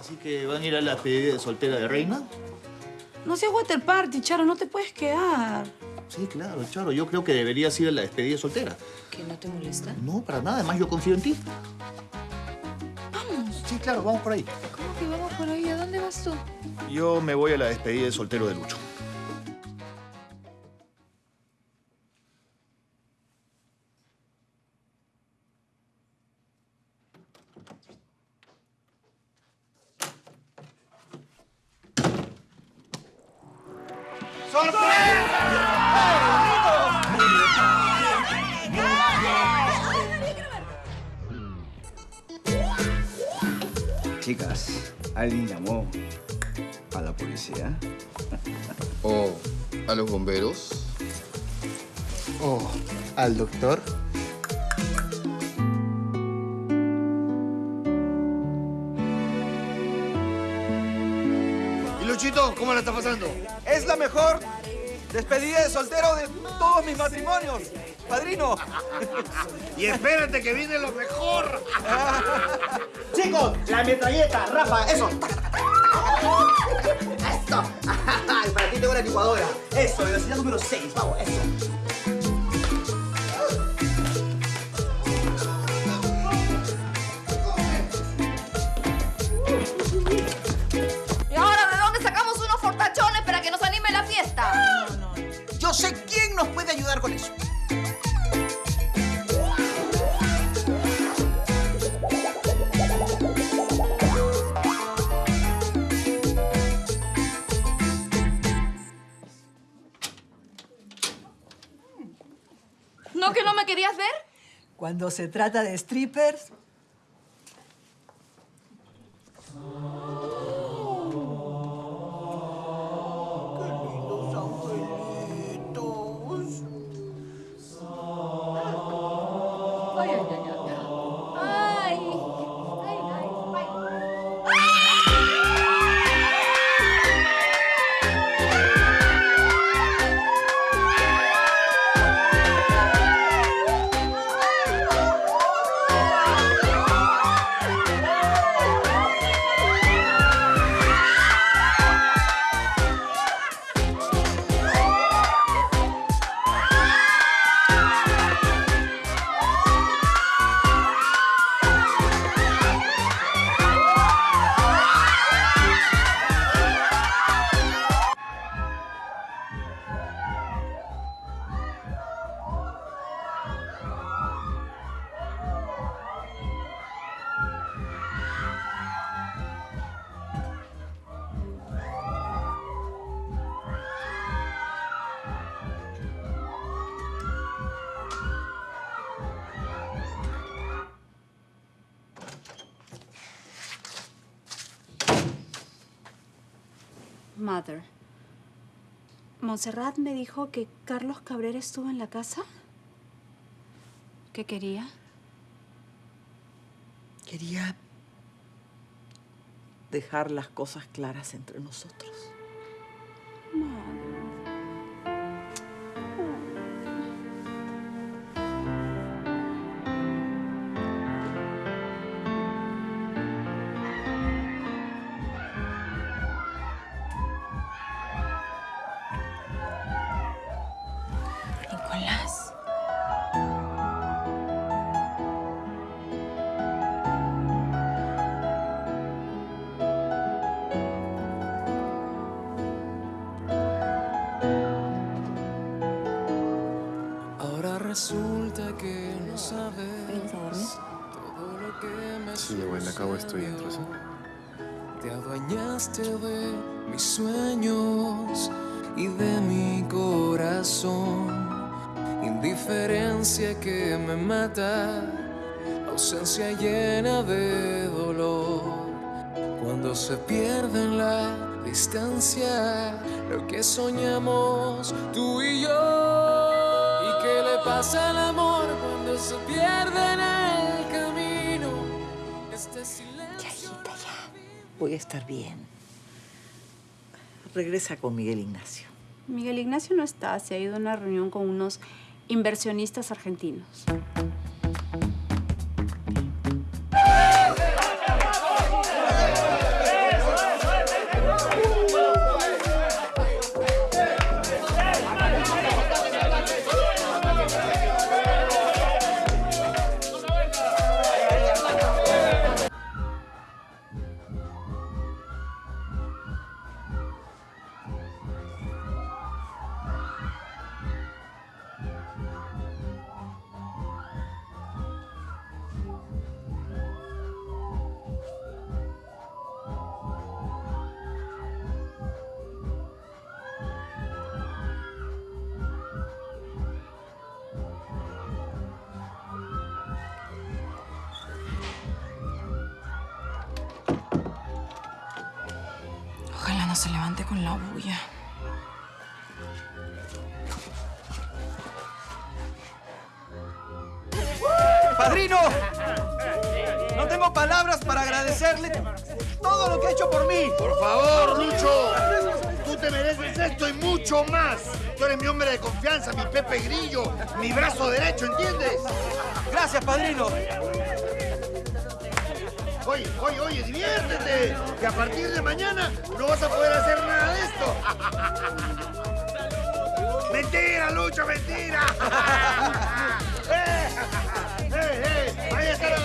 Así que van a ir a la despedida de soltera de Reina. No seas water party, Charo, no te puedes quedar. Sí, claro, Charo. Yo creo que deberías ir a la despedida de soltera. ¿Que no te molesta? No, para nada. Además, yo confío en ti. Vamos. Sí, claro, vamos por ahí. ¿Cómo que vamos por ahí? ¿A dónde vas tú? Yo me voy a la despedida de soltero de Lucho. Al doctor. ¿Y Luchito, cómo la está pasando? Es la mejor despedida de soltero de todos mis matrimonios. Padrino. Y espérate que viene lo mejor. Chicos, la metralleta, Rafa, eso. Esto. Para ti tengo una licuadora. Eso, velocidad número 6, vamos, eso. Puede ayudar con eso. ¿No que no me querías ver? Cuando se trata de strippers, Montserrat me dijo que Carlos Cabrera estuvo en la casa. ¿Qué quería? quería dejar las cosas claras entre nosotros. Nicolás. Que me Sí, abuela, acabo estoy dentro, ¿sí? Te adueñaste de mis sueños y de mi corazón. Indiferencia que me mata, ausencia llena de dolor. Cuando se pierde en la distancia lo que soñamos tú y yo. ¿Y qué le pasa al amor cuando se pierde en el Voy a estar bien. Regresa con Miguel Ignacio. Miguel Ignacio no está, se ha ido a una reunión con unos inversionistas argentinos. Mucho más. Tú eres mi hombre de confianza, mi Pepe Grillo, mi brazo derecho, ¿entiendes? Gracias, padrino. Oye, oye, oye, diviértete. Que a partir de mañana no vas a poder hacer nada de esto. mentira, Lucho, mentira. ¡Eh! ¡Eh, eh! Ahí está el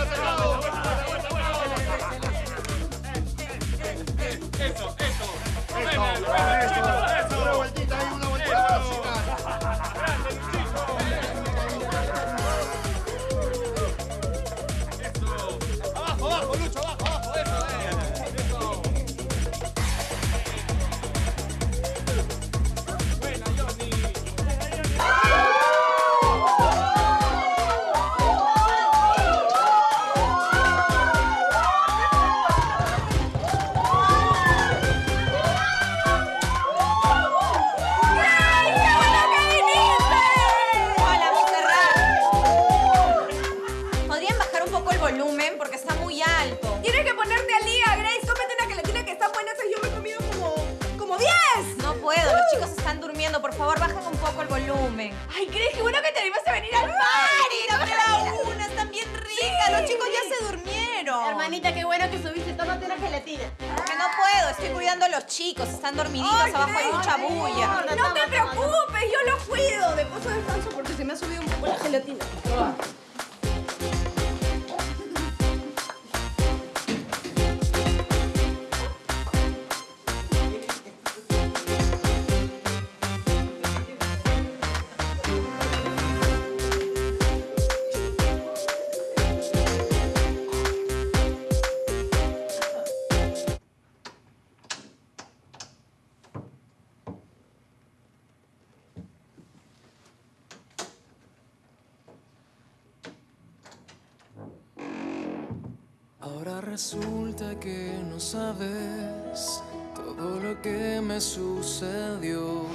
resulta que no sabes todo lo que me sucedió.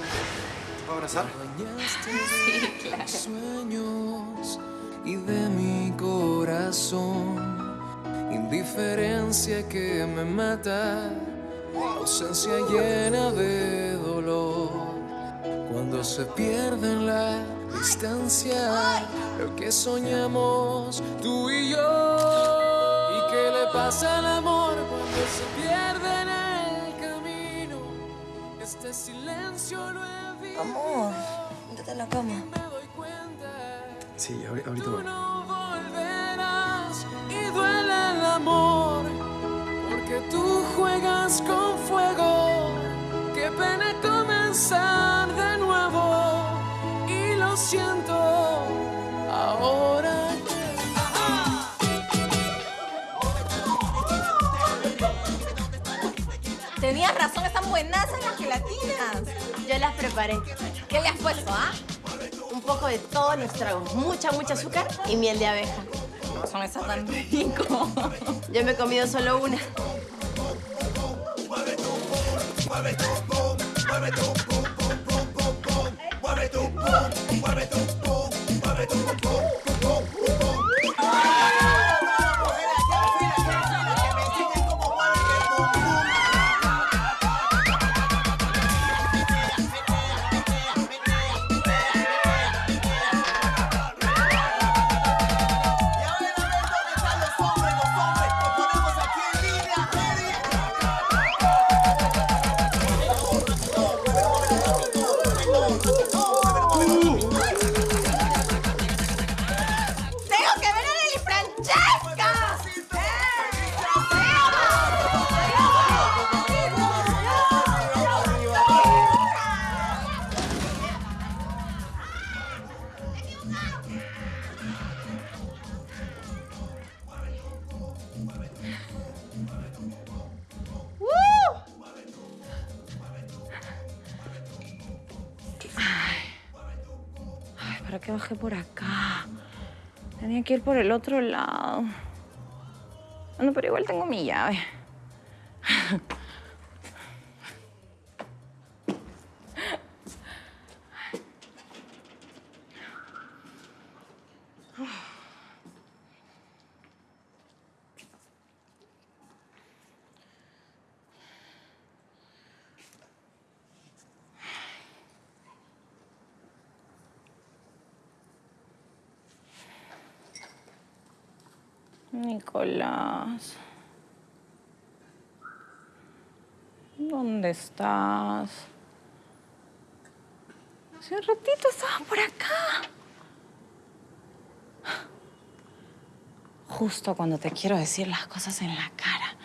¿Puedo abrazar? Bañaste de mis sueños y de mi corazón. Indiferencia que me mata, ausencia llena de dolor. Cuando se pierde en la distancia lo que soñamos tú y yo. ¿Y qué le pasa al amor Amor, métete en la cama. Me doy cuenta. Sí, ahori- ahorita Tú voy. no volverás y duele el amor porque tú juegas con fuego. Buenas las gelatinas. Yo las preparé. ¿Qué le has puesto, ah? Un poco de todos los tragos. Mucha, mucha azúcar y miel de abeja. No son esas tan rico. Yo me he comido solo una. Ay, ¿para qué bajé por acá? Tenía que ir por el otro lado. Bueno, pero igual tengo mi llave. Nicolás. ¿Dónde estás? Hace un ratito estabas por acá. Justo cuando te quiero decir las cosas en la cara,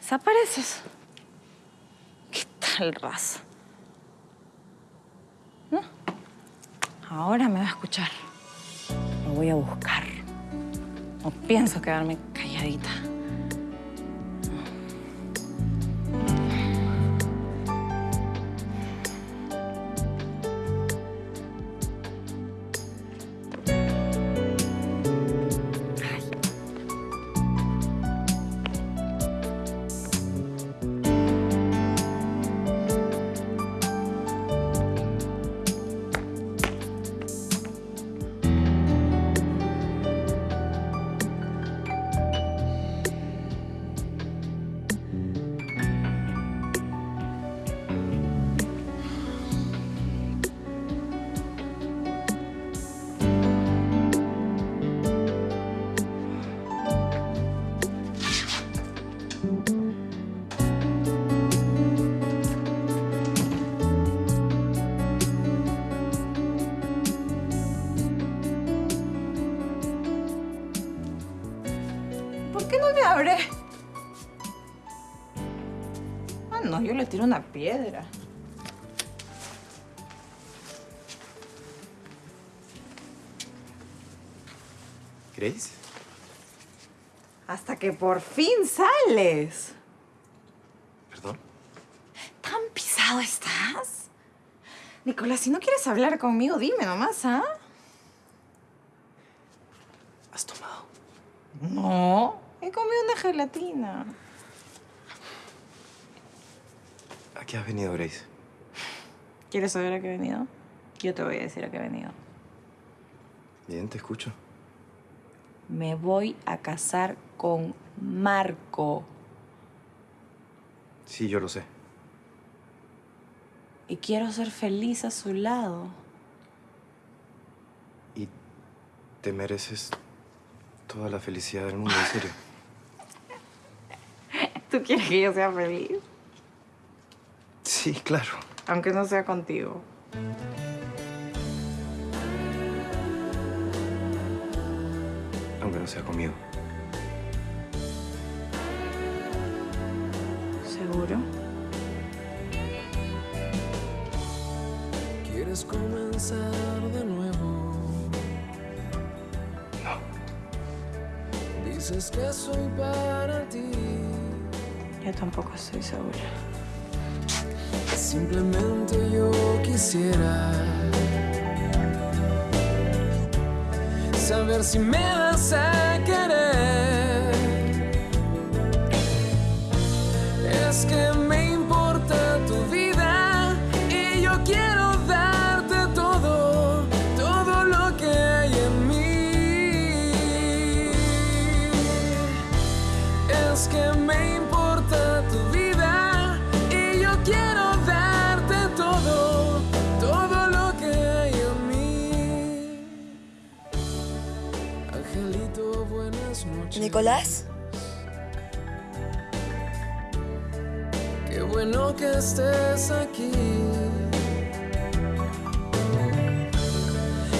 desapareces. ¿Qué tal raza? ¿No? Ahora me va a escuchar. Lo voy a buscar. No pienso quedarme calladita. Piedra. ¿Grace? Hasta que por fin sales. ¿Perdón? ¿Tan pisado estás? Nicolás, si no quieres hablar conmigo, dime nomás, ¿ah? ¿Has tomado? No, he comido una gelatina. ¿A qué has venido, Grace? ¿Quieres saber a qué he venido? Yo te voy a decir a qué he venido. Bien, te escucho. Me voy a casar con Marco. Sí, yo lo sé. Y quiero ser feliz a su lado. Y te mereces toda la felicidad del mundo, en serio. ¿Tú quieres que yo sea feliz? Sí, claro. Aunque no sea contigo. Aunque no sea conmigo. ¿Seguro? ¿Quieres comenzar de nuevo? No. Dices que soy para ti. Yo tampoco estoy segura. Simplemente yo quisiera saber si me vas a querer. Es que Nicolás, Qué bueno que estés aquí.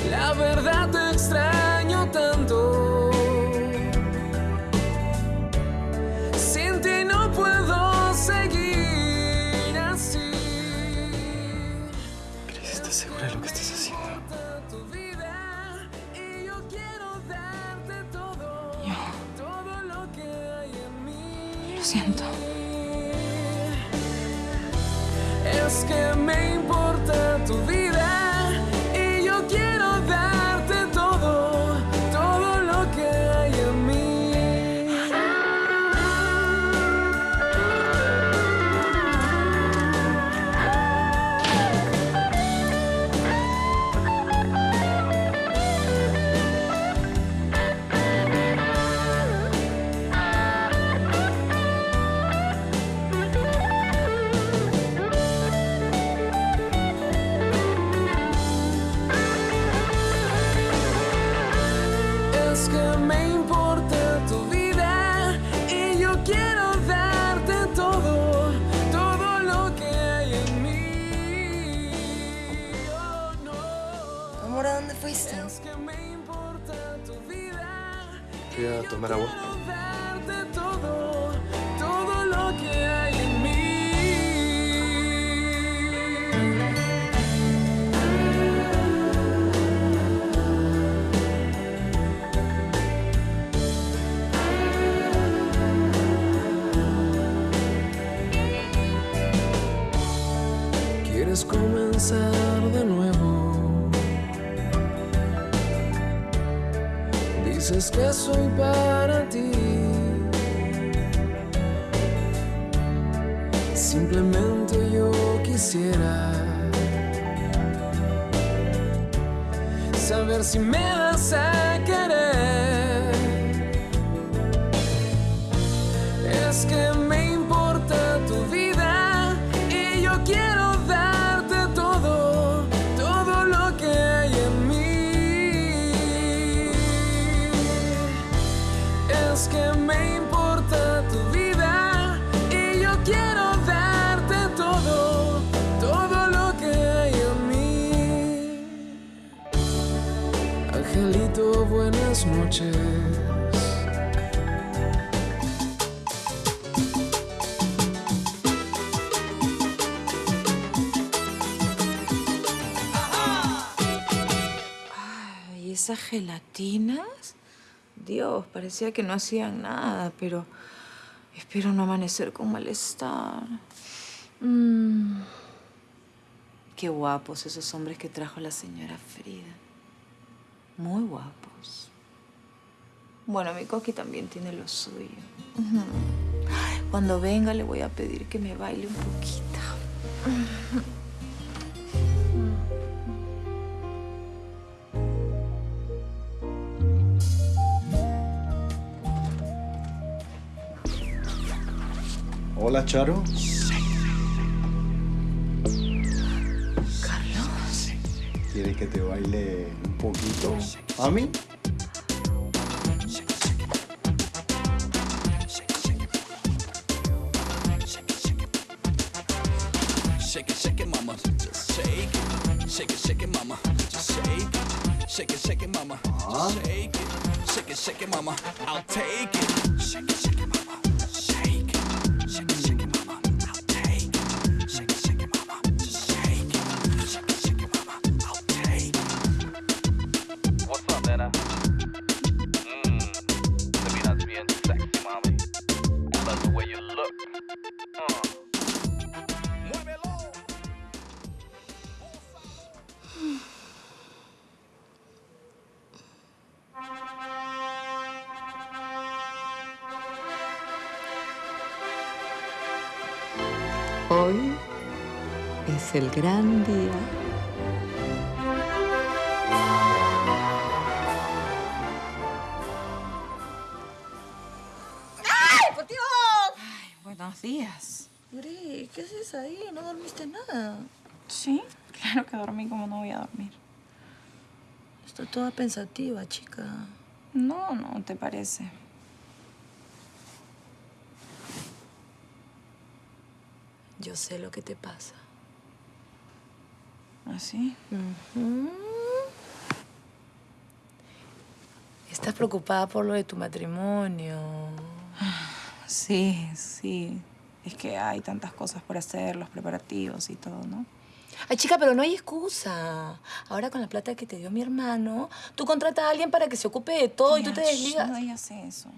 La verdad te extraño tanto. Lo siento. Es que me importa tu vida cámara vos. comenzar de nuevo. dices que soy para ti. Simplemente yo quisiera saber si me vas a esas gelatinas? Dios, parecía que no hacían nada, pero espero no amanecer con malestar. Mm. Qué guapos esos hombres que trajo la señora Frida. Muy guapos. Bueno, mi coqui también tiene lo suyo. Cuando venga le voy a pedir que me baile un poquito. Hola, Charo. Carlos. ¿Quiere que te baile un poquito? ¿A mí? Shake it, shake mama. Just shake it. Shake it, mama. Just shake it. Shake it, mama. Ah. Just shake it. Shake it, mama. I'll take it. el gran día. ¡Ay, por Dios! Ay, buenos días. Gris, ¿qué haces ahí? ¿No dormiste nada? Sí, claro que dormí como no voy a dormir. Está toda pensativa, chica. No, no, ¿te parece? Yo sé lo que te pasa. Así. Uh -huh. Estás preocupada por lo de tu matrimonio. Sí, sí. Es que hay tantas cosas por hacer, los preparativos y todo, ¿no? Ay, chica, pero no hay excusa. Ahora con la plata que te dio mi hermano, tú contratas a alguien para que se ocupe de todo y tú te desligas. No digas eso.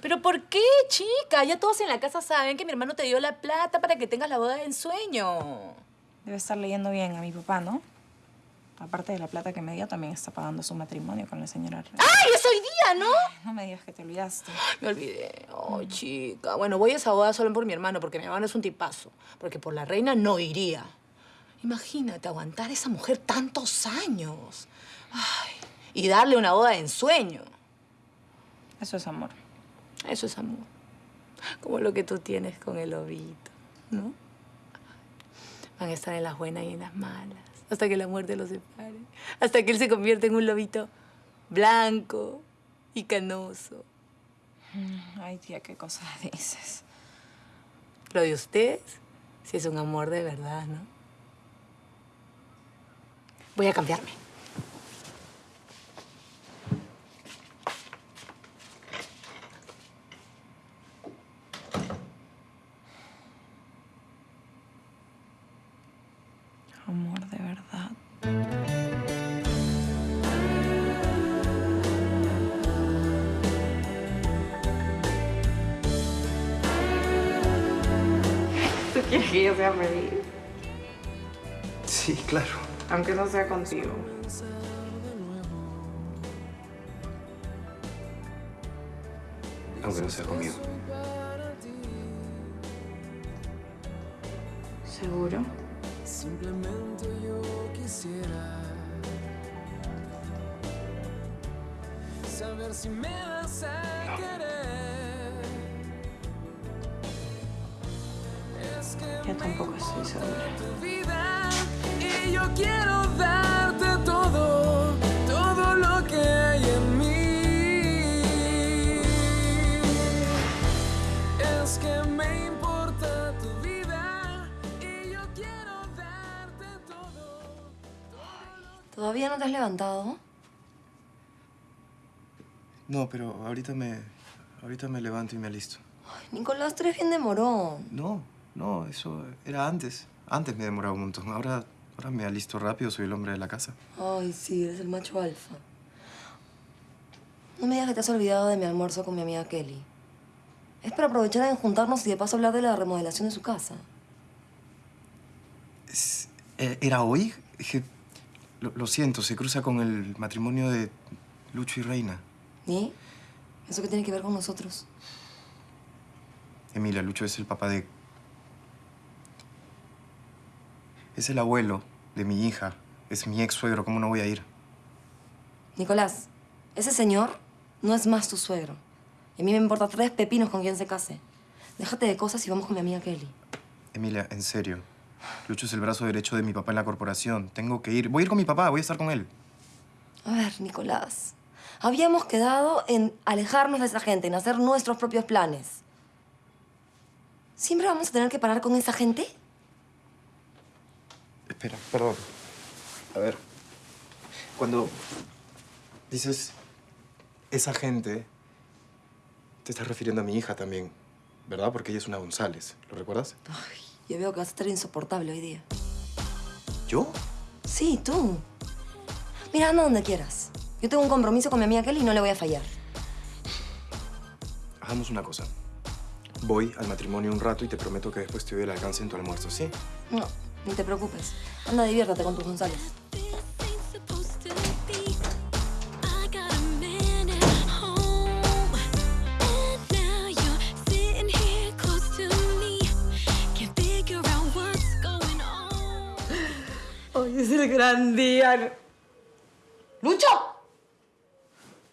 ¿Pero por qué, chica? Ya todos en la casa saben que mi hermano te dio la plata para que tengas la boda de ensueño. Debe estar leyendo bien a mi papá, ¿no? Aparte de la plata que me dio, también está pagando su matrimonio con la señora Reyes. ¡Ay, es hoy día, ¿no? No me digas que te olvidaste. Me olvidé. Oh, chica. Bueno, voy a esa boda solo por mi hermano, porque mi hermano es un tipazo. Porque por la reina no iría. Imagínate, aguantar a esa mujer tantos años. Ay, y darle una boda de ensueño. Eso es amor. Eso es amor. Como lo que tú tienes con el ovito, ¿no? Van a estar en las buenas y en las malas, hasta que la muerte los separe, hasta que él se convierta en un lobito blanco y canoso. Mm, ay, tía, qué cosas dices. Lo de ustedes, si es un amor de verdad, ¿no? Voy a cambiarme. Feliz? Sí, claro. Aunque no sea contigo. Aunque no sea conmigo. ¿Seguro? Simplemente yo quisiera saber si me vas a querer. Yo tampoco estoy segura. tu vida y yo quiero darte todo, todo lo que hay en mí. Es que me importa tu vida y yo quiero darte todo. ¿Todavía no te has levantado? No, pero ahorita me... Ahorita me levanto y me alisto. Nicolás, tú eres bien demorón. No, no, eso era antes. Antes me demoraba un montón. Ahora, ahora me alisto rápido, soy el hombre de la casa. Ay, sí, eres el macho alfa. No me digas que te has olvidado de mi almuerzo con mi amiga Kelly. Es para aprovechar en juntarnos y de paso hablar de la remodelación de su casa. Eh, ¿Era hoy? Lo, lo siento, se cruza con el matrimonio de Lucho y Reina. ¿Y? ¿Eso qué tiene que ver con nosotros? Emilia, Lucho es el papá de... Es el abuelo de mi hija. Es mi ex suegro. ¿Cómo no voy a ir? Nicolás, ese señor no es más tu suegro. Y a mí me importa tres pepinos con quien se case. Déjate de cosas y vamos con mi amiga Kelly. Emilia, en serio. Lucho es el brazo derecho de mi papá en la corporación. Tengo que ir. Voy a ir con mi papá, voy a estar con él. A ver, Nicolás. Habíamos quedado en alejarnos de esa gente, en hacer nuestros propios planes. ¿Siempre vamos a tener que parar con esa gente? Espera, perdón. A ver. Cuando dices esa gente, te estás refiriendo a mi hija también, ¿verdad? Porque ella es una González. ¿Lo recuerdas? Yo veo que vas a estar insoportable hoy día. ¿Yo? Sí, tú. Mira, anda donde quieras. Yo tengo un compromiso con mi amiga Kelly y no le voy a fallar. Hagamos una cosa. Voy al matrimonio un rato y te prometo que después te doy el alcance en tu almuerzo, ¿sí? No, ni te preocupes. Anda, diviértate con tus González. Hoy es el gran día. ¡Lucho!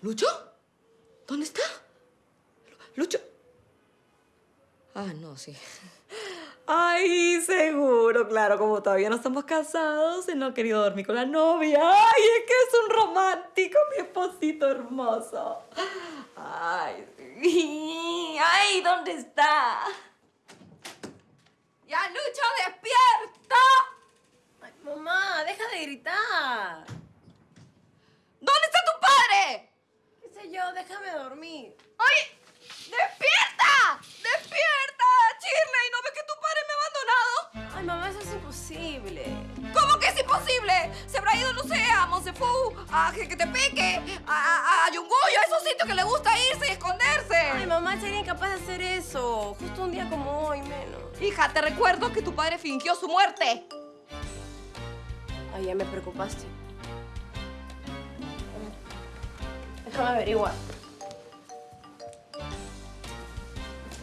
¿Lucho? ¿Dónde está? ¿Lucho? Ah, no, sí. Ay, seguro, claro, como todavía no estamos casados, él no ha querido dormir con la novia. Ay, es que es un romántico, mi esposito hermoso. Ay, ay, ¿dónde está? ¡Ya, Lucho, despierta! Ay, mamá, deja de gritar. ¿Dónde está tu padre? ¿Qué sé yo? Déjame dormir. ¡Oye! ¡Despierta! ¡Despierta! ¡Shirley! ¿No ves que tu padre me ha abandonado? Ay, mamá, eso es imposible. ¿Cómo que es imposible? Se habrá ido, no sé, a Monsefu, a Jequetepeque, a, a, a Yunguyo, a esos sitios que le gusta irse y esconderse. Ay, mamá, sería incapaz de hacer eso. Justo un día como hoy, menos. Hija, te recuerdo que tu padre fingió su muerte. Ay, ya me preocupaste. Déjame averiguar.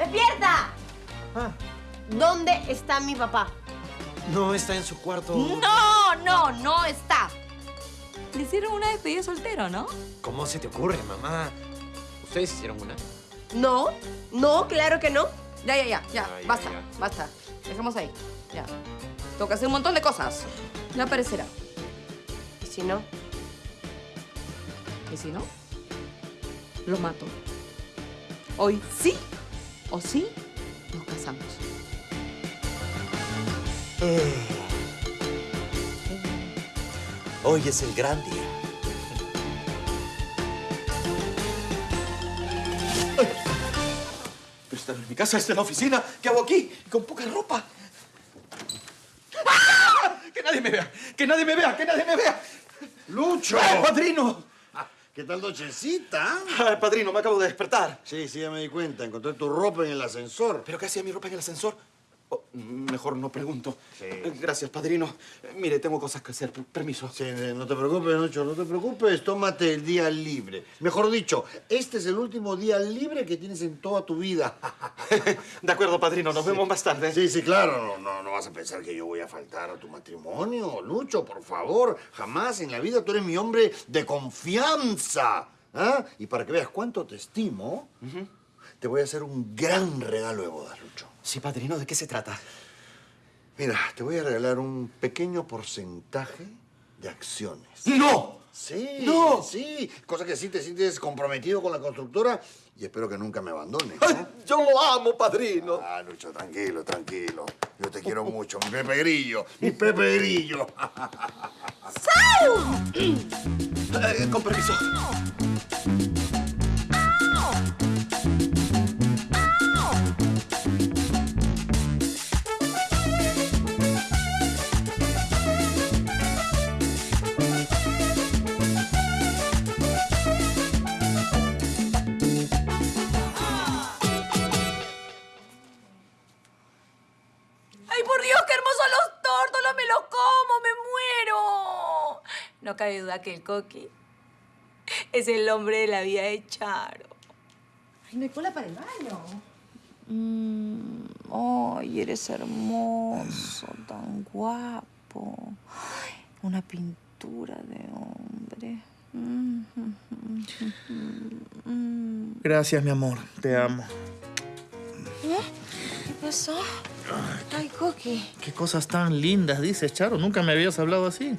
¡Despierta! ¿Dónde está mi papá? No está en su cuarto. No, no, no está. Le hicieron una despedida soltero, ¿no? ¿Cómo se te ocurre, mamá? ¿Ustedes hicieron una? No, no, claro que no. Ya, ya, ya, ya. Ah, basta, ya. basta. Dejemos ahí. Ya. Tengo que hacer un montón de cosas. Ya aparecerá. ¿Y si no? ¿Y si no? Lo mato. Hoy sí o sí nos casamos. Hoy es el gran día. Pero esta no es mi casa, esta es la oficina. ¿Qué hago aquí? Con poca ropa. ¡Que nadie me vea, que nadie me vea, que nadie me vea. ¡Lucho! ¡Ay, padrino! ¿Qué tal nochecita? Ay, padrino, me acabo de despertar. Sí, sí, ya me di cuenta. Encontré tu ropa en el ascensor. ¿Pero qué hacía mi ropa en el ascensor? Oh, mejor no pregunto. Gracias, padrino. Mire, tengo cosas que hacer. Per- Permiso. Sí, no te preocupes, Lucho, no te preocupes. Tómate el día libre. Mejor dicho, este es el último día libre que tienes en toda tu vida. De acuerdo, padrino. Nos vemos más tarde. Sí, sí, claro. No, no, no vas a pensar que yo voy a faltar a tu matrimonio, Lucho, por favor. Jamás en la vida tú eres mi hombre de confianza. ¿ah? Y para que veas cuánto te estimo, te voy a hacer un gran regalo de bodas, Lucho. Sí, padrino, ¿de qué se trata? Mira, te voy a regalar un pequeño porcentaje de acciones. ¡No! Sí, ¡No! sí. Cosa que sí te sientes comprometido con la constructora y espero que nunca me abandones. Yo lo amo, padrino. Ah, Lucho, tranquilo, tranquilo. Yo te quiero mucho, mi Pepe Grillo, mi Pepe Grillo. Eh, con permiso. Cabe duda que el coqui es el hombre de la vida de Charo. Ay, no hay cola para el baño. Mm, ay, eres hermoso, tan guapo. Ay, una pintura de hombre. Gracias, mi amor. Te amo. ¿Eh? ¿Qué pasó? Ay, Coqui. Qué cosas tan lindas dices, Charo. Nunca me habías hablado así.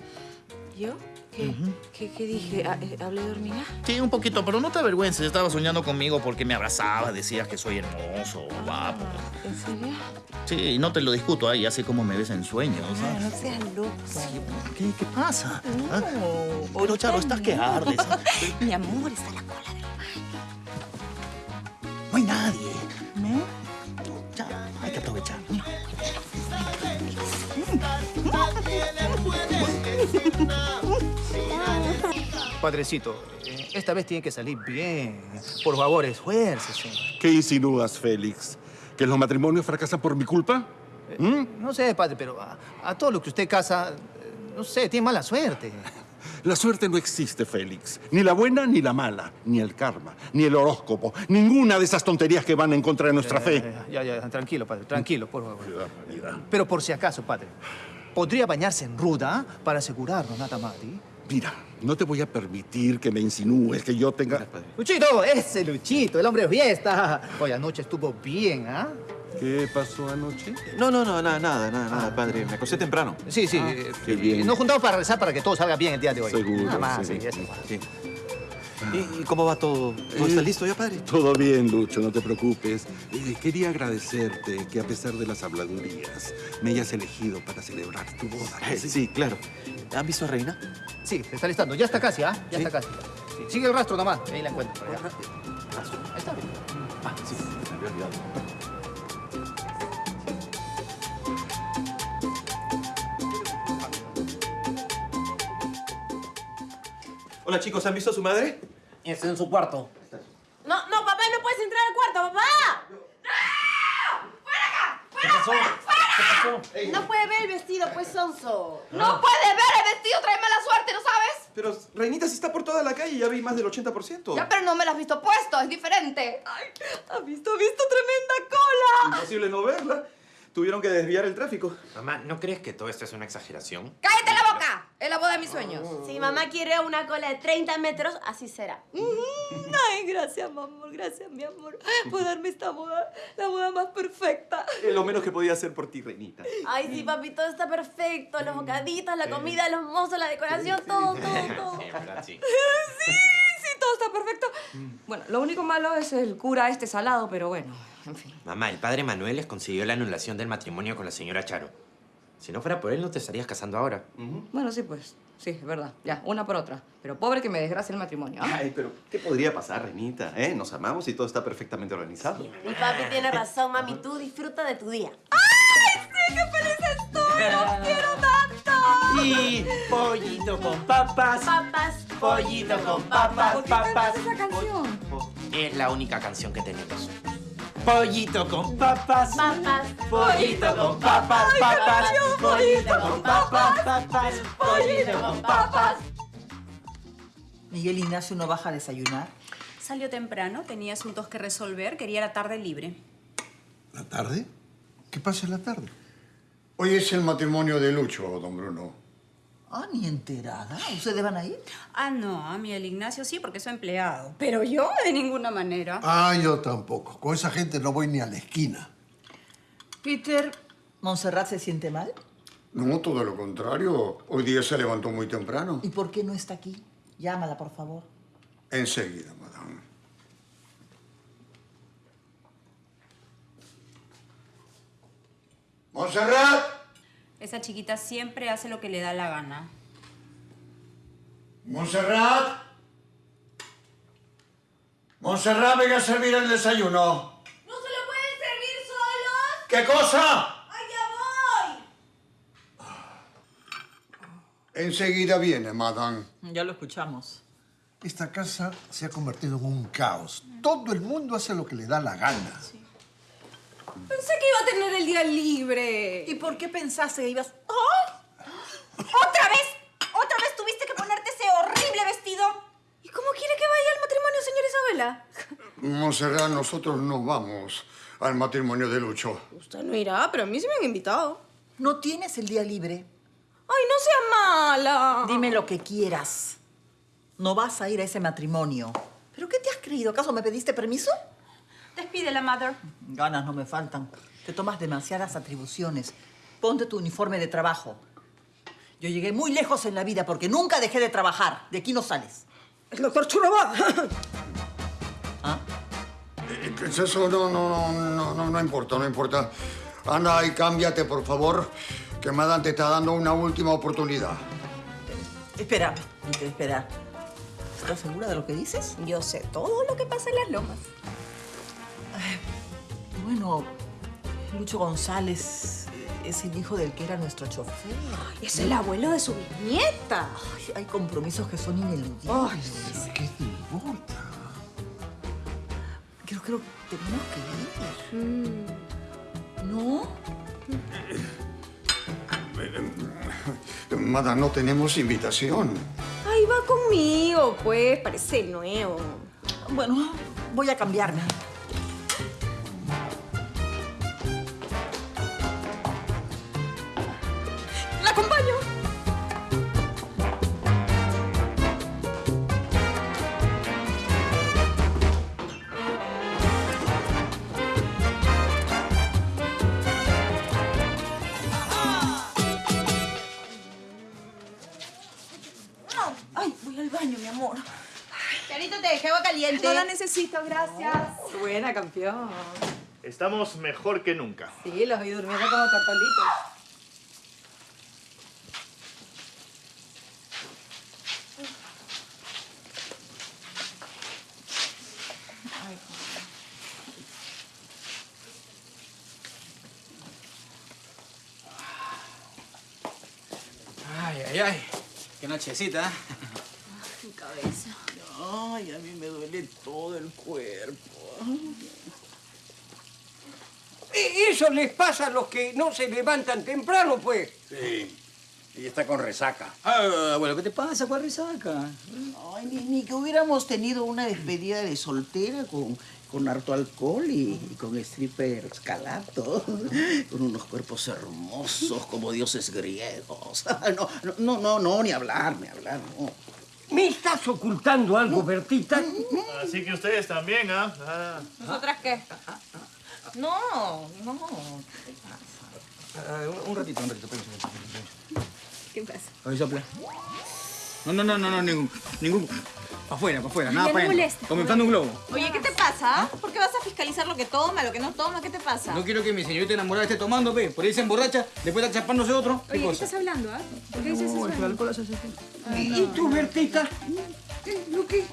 ¿Yo? ¿Qué, ¿Qué, qué dije? Ah, eh, ¿Hablé de hormiga? Sí, un poquito, pero no te avergüences. Estaba soñando conmigo porque me abrazabas, decías que soy hermoso, guapo. ¿En serio? Sí, no te lo discuto, ahí así como me ves en sueños. Ah, ¿sabes? no seas loco. ¿Qué, qué pasa? No. ¿Ah? Pero, Charo, estás que ardes. Mi amor, está en la cola del No hay nadie. Padrecito, eh, esta vez tiene que salir bien. Por favor, esfuércese. ¿Qué insinúas, Félix? ¿Que los matrimonios fracasan por mi culpa? ¿Mm? No sé, padre, pero a, a todo lo que usted casa, eh, no sé, tiene mala suerte. La suerte no existe, Félix. Ni la buena ni la mala. Ni el karma, ni el horóscopo. Ninguna de esas tonterías que van en contra de nuestra fe. Eh, Ya, ya, tranquilo, padre, tranquilo, por favor. Pero por si acaso, padre, ¿podría bañarse en ruda para asegurarnos? ¿sí? Mira, no te voy a permitir que me insinúes que yo tenga... Luchito, ese Luchito, el hombre de fiesta. Hoy anoche estuvo bien, ¿ah? ¿Qué pasó anoche? No, no, no, nada, nada, nada, nada, padre. Me acosté temprano. Sí, sí. Ah, qué bien. Nos juntamos para rezar para que todo salga bien el día de hoy. Seguro, Nada más, sí. sí, eso. Sí. ¿Y, y cómo va todo? ¿Todo está listo ya, padre? Todo bien, Lucho, no te preocupes. Eh, quería agradecerte que a pesar de las habladurías me hayas elegido para celebrar tu boda. Eh, Sí, claro. ¿Han visto a Reina? Sí, se está listando. Ya está casi, ¿ah? Ya ¿Sí? está casi. Sí, Sigue el rastro nomás. Ahí la encuentro. Ahí está. Ah, sí, me había olvidado. Hola, chicos, ¿han visto a su madre? Está en su cuarto. No, no, papá, no puedes entrar al cuarto, papá. ¿Qué pasó? ¿Qué pasó? No puede ver el vestido, pues, sonso. No puede ver el vestido, trae mala suerte, ¿no sabes? Pero Reinita sí está por toda la calle, ya vi más del 80%. Ya, pero no me lo has visto puesto, es diferente. Ay, ha visto, ha visto tremenda cola. Imposible no verla. Tuvieron que desviar el tráfico. Mamá, ¿no crees que todo esto es una exageración? ¡Cállate la boca! Es la boda de mis sueños. Si mamá quiere una cola de 30 metros, así será. Ay, gracias, mi amor, gracias, mi amor, por darme esta boda, la boda más perfecta. Es lo menos que podía hacer por ti, Reinita. Ay, sí, papi, todo está perfecto. Los bocaditos, la comida, los mozos, la decoración, todo, todo, todo. sí. Sí, sí, todo está perfecto. Bueno, lo único malo es el cura este salado, pero bueno, en fin. Mamá, el padre Manuel les consiguió la anulación del matrimonio con la señora Charo. Si no fuera por él, no te estarías casando ahora. Bueno, sí, pues. Sí, es verdad. Ya, una por otra. Pero pobre que me desgracie el matrimonio. ¿ah? Ay, pero ¿qué podría pasar, Renita? ¿Eh? Nos amamos y todo está perfectamente organizado. Mi papi tiene razón, mami. Tú disfruta de tu día. ¡Ay, sí, qué feliz estoy! ¡Los quiero tanto! Sí, pollito con papas. Papas. Pollito con papas, ¿Por qué papas. cantas esa canción? Es la única canción que tenemos. Pollito con papas. Papas. Pollito con papas, Ay, papas. Pollito con papas, papas. Pollito con papas. Miguel Ignacio no baja a desayunar. Salió temprano, tenía asuntos que resolver, quería la tarde libre. ¿La tarde? ¿Qué pasa en la tarde? Hoy es el matrimonio de Lucho, don Bruno. Ah, ni enterada. ¿Ustedes van a ir? Ah, no, a mí el Ignacio sí, porque soy empleado. Pero yo de ninguna manera. Ah, yo tampoco. Con esa gente no voy ni a la esquina. Peter, ¿Montserrat se siente mal? No, todo lo contrario. Hoy día se levantó muy temprano. ¿Y por qué no está aquí? Llámala, por favor. Enseguida, madame. ¡Montserrat! Esa chiquita siempre hace lo que le da la gana. ¡Montserrat! ¡Montserrat, venga a servir el desayuno! ¿No se lo pueden servir solos? ¿Qué cosa? ¡Ay, ya voy! Enseguida viene, madame. Ya lo escuchamos. Esta casa se ha convertido en un caos. Todo el mundo hace lo que le da la gana. Pensé que iba a tener el día libre. ¿Y por qué pensaste que ibas...? ¡Oh! ¿Otra vez? ¿Otra vez tuviste que ponerte ese horrible vestido? ¿Y cómo quiere que vaya al matrimonio, señora Isabela? Montserrat, nosotros no vamos al matrimonio de Lucho. Usted no irá, pero a mí sí me han invitado. ¿No tienes el día libre? ¡Ay, no sea mala! Dime lo que quieras. No vas a ir a ese matrimonio. ¿Pero qué te has creído? ¿Acaso me pediste permiso? Despídela, mother. Ganas no me faltan. Te tomas demasiadas atribuciones. Ponte tu uniforme de trabajo. Yo llegué muy lejos en la vida porque nunca dejé de trabajar. De aquí no sales. El doctor Churaba. Eh, Eso no, no, no, no, no, no importa, no importa. Anda y cámbiate, por favor, que Madame te está dando una última oportunidad. Espera, espera. ¿Estás segura de lo que dices? Yo sé todo lo que pasa en las lomas. Bueno, Lucho González es el hijo del que era nuestro chofer. Es el abuelo de su bisnieta. Ay, hay compromisos que son ineludibles. Ay, ¿Qué te importa? Creo, creo que tenemos que ir. ¿No? Madame, no tenemos invitación. Ay, va conmigo, pues. Parece nuevo. Bueno, voy a cambiarme. Ay, voy al baño, mi amor. Charito, te dejé agua caliente. No la necesito, gracias. Buena, campeón. Estamos mejor que nunca. Sí, los vi durmiendo como tortolitos. Ay, ay, ay. Qué nochecita. ¿eh? Mi cabeza. Ay, a mí me duele todo el cuerpo. E- Eso les pasa a los que no se levantan temprano, pues. Sí. Y está con resaca. Ah, bueno, ¿qué te pasa? ¿Cuál resaca? Ay, ni, ni que hubiéramos tenido una despedida de soltera con, con harto alcohol y, y con strippers calato, con unos cuerpos hermosos como dioses griegos. No, no, no, no, no, ni hablar, ni hablar, no. ¿Me estás ocultando algo, Bertita? Así que ustedes también, ¿ah? Ah. ¿Nosotras qué? No, no. Ah, un, un ratito, un ratito. ¿Qué pasa? A ver, sopla. No, no, no, no, no, ningún. Ningún. Pa' afuera, pa' afuera, nada para inflando un globo. Oye, ¿qué te pasa? ¿Por qué vas a fiscalizar lo que toma, lo que no toma? ¿Qué te pasa? No quiero que mi señorita enamorada esté tomando, ve. Por ahí se emborracha, después está chapándose otro. ¿Qué Oye, ¿qué cosa? estás hablando, ah? ¿Por qué dices No, eso? el alcohol hace así. ¿Y tú, Bertita? ¿Lo qué?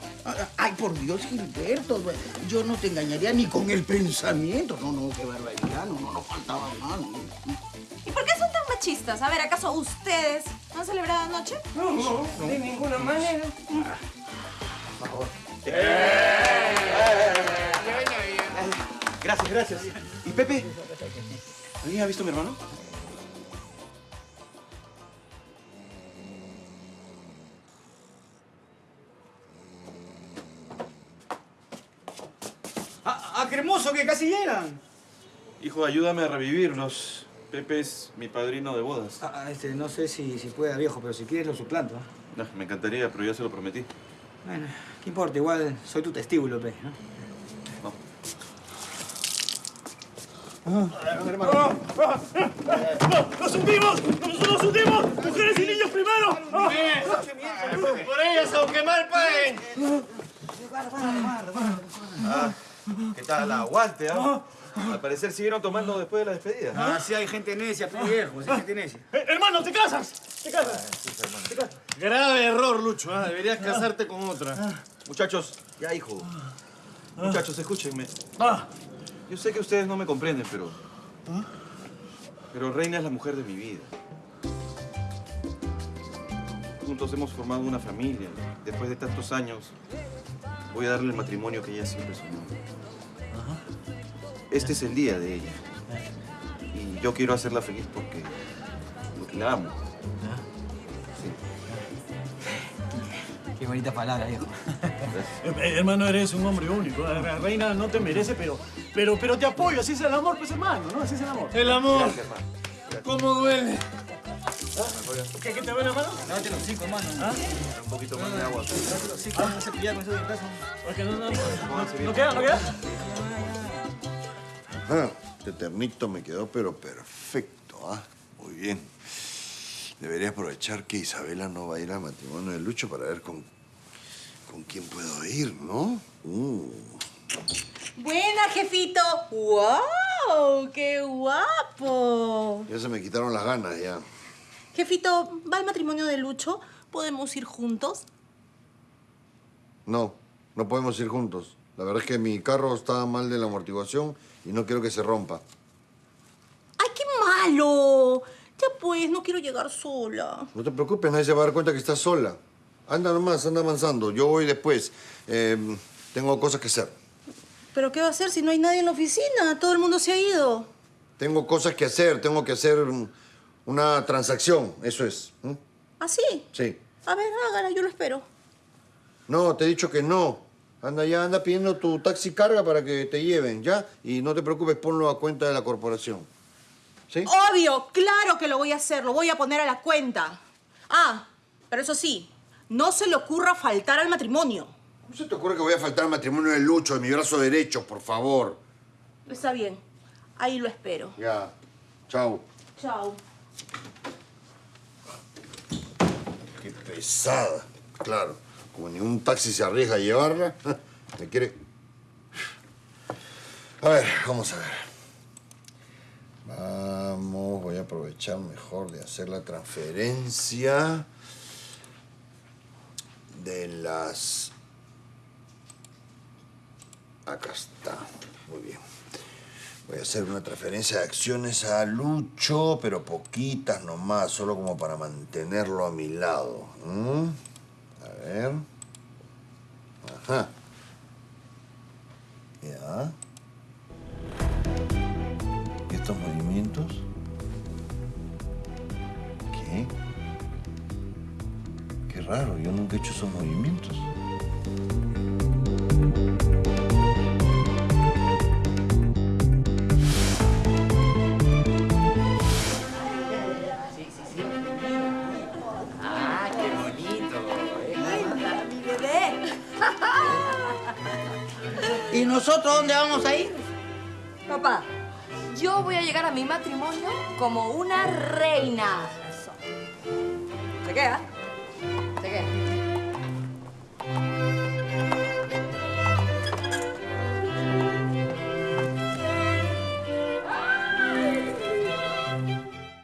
Ay, por Dios, Gilberto. Yo no te engañaría ni con el pensamiento. No, no, qué barbaridad. No, no, no faltaba más. no. ¿Y por qué son tan machistas? A ver, ¿acaso ustedes ¿No han celebrado anoche? No, no, de ninguna manera. Por favor. Eh. Gracias, gracias. ¿Y Pepe? ¿Alguien ha visto a mi hermano? ¡Ah, ah, cremoso, que casi llegan! Hijo, ayúdame a revivirlos. Pepe es mi padrino de bodas. Ah, ah, este, no sé si, si pueda, viejo, pero si quieres lo suplanto. ¿ah? No, me encantaría, pero ya se lo prometí. Bueno, ¿qué importa? Igual soy tu testículo, pe, ¿no? ¡Nos hundimos! ¡Nos, nos hundimos! ¡Mujeres y niños primero! Por ellas, aunque mal paguen. Ah, ¿Qué tal? Aguante, ¿ah? Al parecer siguieron tomando después de la despedida. Ah, sí hay gente necia, pe, viejo, sí hay gente necia. Eh, hermano, ¿te casas? ¿Te casas? Grave error, Lucho. ¿ah? Deberías casarte con otra. Muchachos, ya, hijo. Muchachos, escúchenme. Ah. Yo sé que ustedes no me comprenden, pero... Pero Reina es la mujer de mi vida. Juntos hemos formado una familia. Después de tantos años, voy a darle el matrimonio que ella siempre soñó. Este es el día de ella. Y yo quiero hacerla feliz porque... porque la amo. Qué bonita palabra, viejo. Eh, hermano, eres un hombre único. La reina no te merece, pero, pero, pero te apoyo. Así es el amor, pues, hermano, ¿no? Así es el amor. El amor. Gracias, hermano. ¿Cómo duele? ¿Qué, qué te duele, hermano? Lávate los cinco, hermano. ¿Ah? Un poquito más de agua. Lávate los cinco, no se pillar con eso de brazo. Porque no, no, no, no, no queda, no queda. Ah, este ternito me quedó pero perfecto, ¿ah? Muy bien. Debería aprovechar que Isabela no va a ir al matrimonio de Lucho para ver con, con quién puedo ir, ¿no? Uh. Buena, jefito. ¡Wow! ¡Qué guapo! Ya se me quitaron las ganas, ya. Jefito, ¿va al matrimonio de Lucho? ¿Podemos ir juntos? No, no podemos ir juntos. La verdad es que mi carro está mal de la amortiguación y no quiero que se rompa. ¡Ay, qué malo! Ya pues, no quiero llegar sola. No te preocupes, nadie se va a dar cuenta que estás sola. Anda nomás, anda avanzando. Yo voy después. Eh, tengo cosas que hacer. ¿Pero qué va a hacer si no hay nadie en la oficina? Todo el mundo se ha ido. Tengo cosas que hacer. Tengo que hacer mm, una transacción. Eso es. ¿Mm? ¿Ah, sí? Sí. A ver, hágala, yo lo espero. No, te he dicho que no. Anda ya, anda pidiendo tu taxi carga para que te lleven, ¿ya? Y no te preocupes, ponlo a cuenta de la corporación. ¿Sí? Obvio, claro que lo voy a hacer, lo voy a poner a la cuenta. Ah, pero eso sí, no se le ocurra faltar al matrimonio. ¿Cómo se te ocurre que voy a faltar al matrimonio de Lucho, de mi brazo derecho, por favor? Está bien, ahí lo espero. Ya. Chao. Chao. Qué pesada. Claro, como ningún taxi se arriesga a llevarla, me quiere... A ver, vamos a ver. Vamos, voy a aprovechar mejor de hacer la transferencia de las... Acá está, muy bien. Voy a hacer una transferencia de acciones a Lucho, pero poquitas nomás, solo como para mantenerlo a mi lado. A ver. Ajá. Ya. ¿Y estos movimientos? ¿Qué? Qué raro, yo nunca he hecho esos movimientos. ¿Y nosotros dónde vamos a ir? Papá, yo voy a llegar a mi matrimonio como una reina. ¿Se queda?